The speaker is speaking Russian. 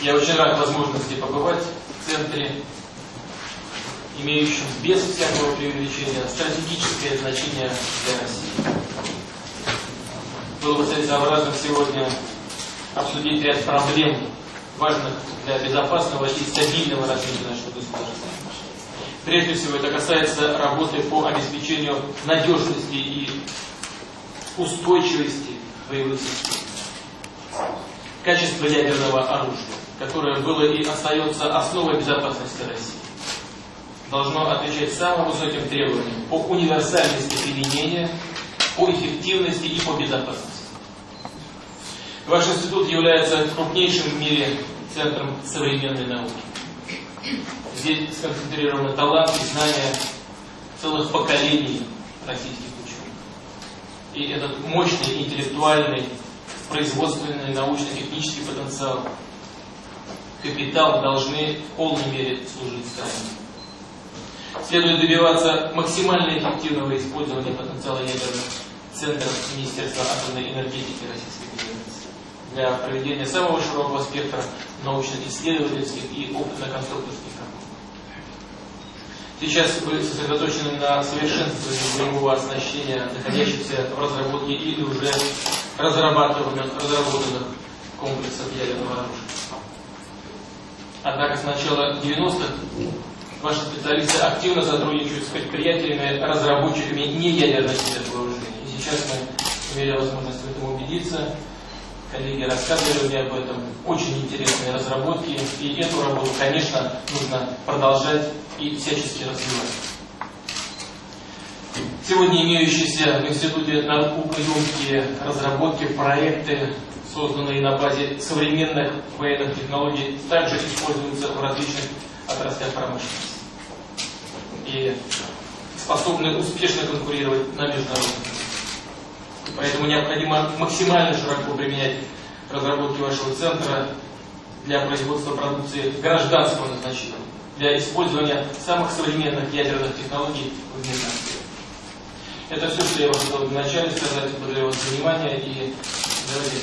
Я очень рад возможности побывать в центре, имеющем без всякого преувеличения стратегическое значение для России. Было бы целесообразно сегодня обсудить ряд проблем, важных для безопасного и стабильного развития нашего государства. Прежде всего, это касается работы по обеспечению надежности и устойчивости боевых систем. Качество ядерного оружия, которое было и остается основой безопасности России, должно отвечать самым высоким требованиям по универсальности применения, по эффективности и по безопасности. Ваш институт является крупнейшим в мире центром современной науки. Здесь сконцентрированы талант и знания целых поколений российских ученых. И этот мощный интеллектуальный, производственный, научно-технический потенциал, капитал должны в полной мере служить стране. Следует добиваться максимально эффективного использования потенциала ядерных центров Министерства атомной энергетики Российской Федерации для проведения самого широкого спектра научно-исследовательских и опытно-конструкторских работ. Сейчас вы сосредоточены на совершенствовании боевого оснащения, находящихся в разработке или уже разрабатыванных, разработанных комплексов ядерного оружия. Однако с начала 90-х ваши специалисты активно сотрудничают с предприятиями, разработчиками неядерных видов вооружений. И сейчас мы имели возможность в этом убедиться. Коллеги рассказывали мне об этом. Очень интересные разработки. И эту работу, конечно, нужно продолжать и всячески развивать. Сегодня имеющиеся в Институте наукоемкие разработки, проекты, созданные на базе современных военных технологий, также используются в различных отраслях промышленности и способны успешно конкурировать на международном Поэтому необходимо максимально широко применять разработки вашего центра для производства продукции гражданского назначения для использования самых современных ядерных технологий в мирном Это все, что я вам хотел вначале сказать. Благодарю вас за внимание и давайте